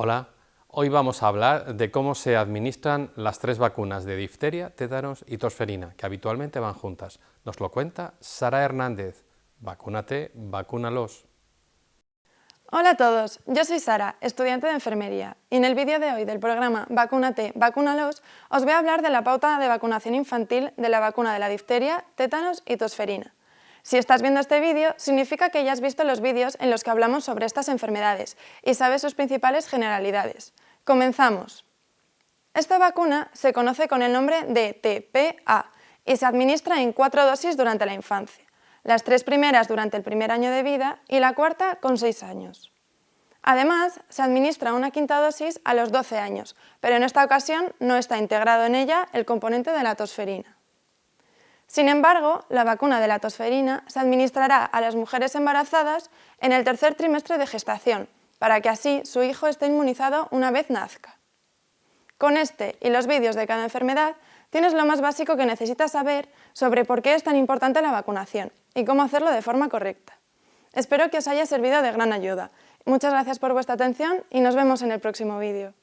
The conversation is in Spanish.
Hola, hoy vamos a hablar de cómo se administran las tres vacunas de difteria, tétanos y tosferina, que habitualmente van juntas. Nos lo cuenta Sara Hernández. Vacúnate, vacúnalos. Hola a todos, yo soy Sara, estudiante de enfermería, y en el vídeo de hoy del programa Vacúnate, vacúnalos, os voy a hablar de la pauta de vacunación infantil de la vacuna de la difteria, tétanos y tosferina. Si estás viendo este vídeo, significa que ya has visto los vídeos en los que hablamos sobre estas enfermedades y sabes sus principales generalidades. Comenzamos. Esta vacuna se conoce con el nombre de TPA y se administra en cuatro dosis durante la infancia las tres primeras durante el primer año de vida y la cuarta con seis años. Además, se administra una quinta dosis a los 12 años, pero en esta ocasión no está integrado en ella el componente de la tosferina. Sin embargo, la vacuna de la tosferina se administrará a las mujeres embarazadas en el tercer trimestre de gestación, para que así su hijo esté inmunizado una vez nazca. Con este y los vídeos de cada enfermedad tienes lo más básico que necesitas saber sobre por qué es tan importante la vacunación y cómo hacerlo de forma correcta. Espero que os haya servido de gran ayuda. Muchas gracias por vuestra atención y nos vemos en el próximo vídeo.